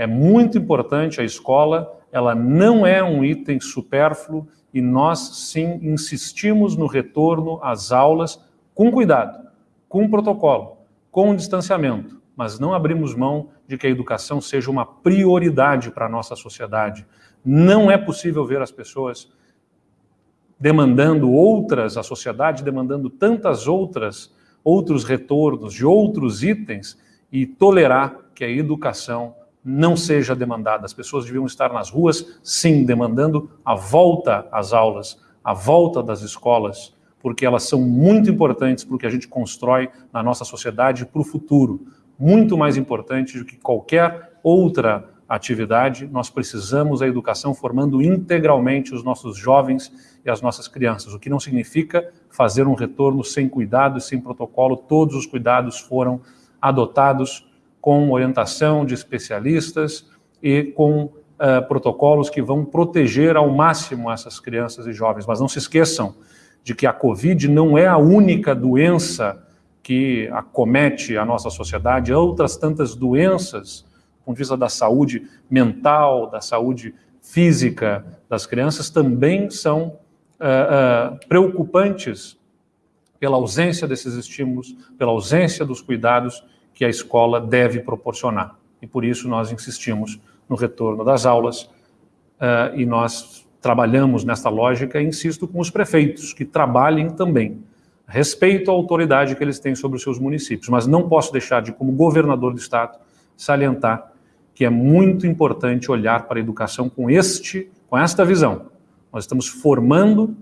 É muito importante a escola, ela não é um item supérfluo e nós sim insistimos no retorno às aulas com cuidado, com protocolo, com distanciamento, mas não abrimos mão de que a educação seja uma prioridade para a nossa sociedade. Não é possível ver as pessoas demandando outras, a sociedade demandando tantas outras, outros retornos de outros itens e tolerar que a educação não seja demandada. As pessoas deviam estar nas ruas, sim, demandando a volta às aulas, a volta das escolas, porque elas são muito importantes para o que a gente constrói na nossa sociedade para o futuro. Muito mais importante do que qualquer outra atividade, nós precisamos da educação formando integralmente os nossos jovens e as nossas crianças, o que não significa fazer um retorno sem cuidado e sem protocolo, todos os cuidados foram adotados com orientação de especialistas e com uh, protocolos que vão proteger ao máximo essas crianças e jovens. Mas não se esqueçam de que a Covid não é a única doença que acomete a nossa sociedade, outras tantas doenças ponto de vista da saúde mental, da saúde física das crianças, também são uh, uh, preocupantes pela ausência desses estímulos, pela ausência dos cuidados que a escola deve proporcionar. E por isso nós insistimos no retorno das aulas uh, e nós trabalhamos nesta lógica, e insisto, com os prefeitos, que trabalhem também. Respeito à autoridade que eles têm sobre os seus municípios, mas não posso deixar de, como governador do Estado, salientar que é muito importante olhar para a educação com este, com esta visão. Nós estamos formando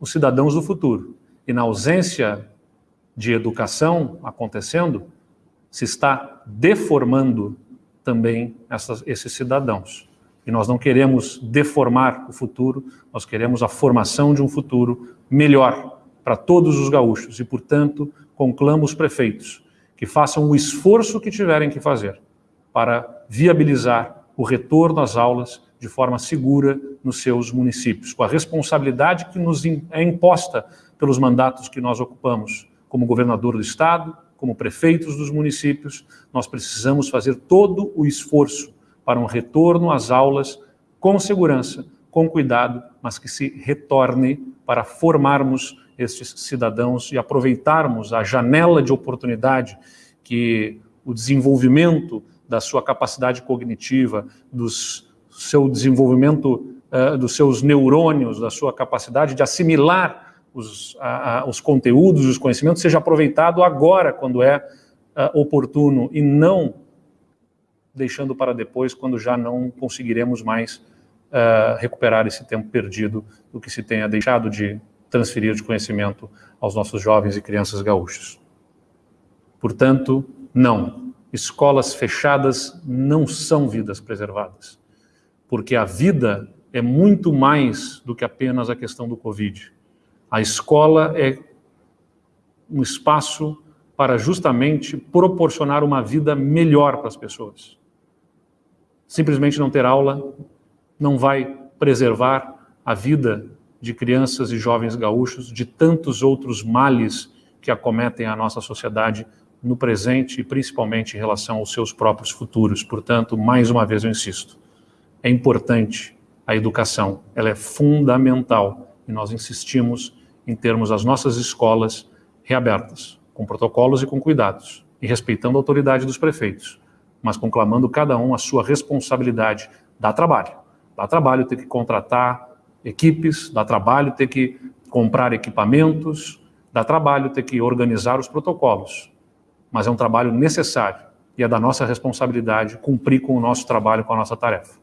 os cidadãos do futuro. E na ausência de educação acontecendo, se está deformando também essas, esses cidadãos. E nós não queremos deformar o futuro, nós queremos a formação de um futuro melhor para todos os gaúchos. E, portanto, conclamo os prefeitos que façam o esforço que tiverem que fazer para viabilizar o retorno às aulas de forma segura nos seus municípios, com a responsabilidade que nos é imposta pelos mandatos que nós ocupamos como governador do Estado, como prefeitos dos municípios, nós precisamos fazer todo o esforço para um retorno às aulas com segurança, com cuidado, mas que se retorne para formarmos estes cidadãos e aproveitarmos a janela de oportunidade que o desenvolvimento da sua capacidade cognitiva, do seu desenvolvimento uh, dos seus neurônios, da sua capacidade de assimilar os, uh, os conteúdos, os conhecimentos, seja aproveitado agora, quando é uh, oportuno, e não deixando para depois, quando já não conseguiremos mais recuperar esse tempo perdido do que se tenha deixado de transferir de conhecimento aos nossos jovens e crianças gaúchos. Portanto, não, escolas fechadas não são vidas preservadas, porque a vida é muito mais do que apenas a questão do Covid. A escola é um espaço para justamente proporcionar uma vida melhor para as pessoas. Simplesmente não ter aula não vai preservar a vida de crianças e jovens gaúchos de tantos outros males que acometem a nossa sociedade no presente e principalmente em relação aos seus próprios futuros. Portanto, mais uma vez eu insisto, é importante a educação, ela é fundamental e nós insistimos em termos as nossas escolas reabertas, com protocolos e com cuidados, e respeitando a autoridade dos prefeitos, mas conclamando cada um a sua responsabilidade. Dá trabalho, dá trabalho ter que contratar equipes, dá trabalho ter que comprar equipamentos, dá trabalho ter que organizar os protocolos, mas é um trabalho necessário e é da nossa responsabilidade cumprir com o nosso trabalho, com a nossa tarefa.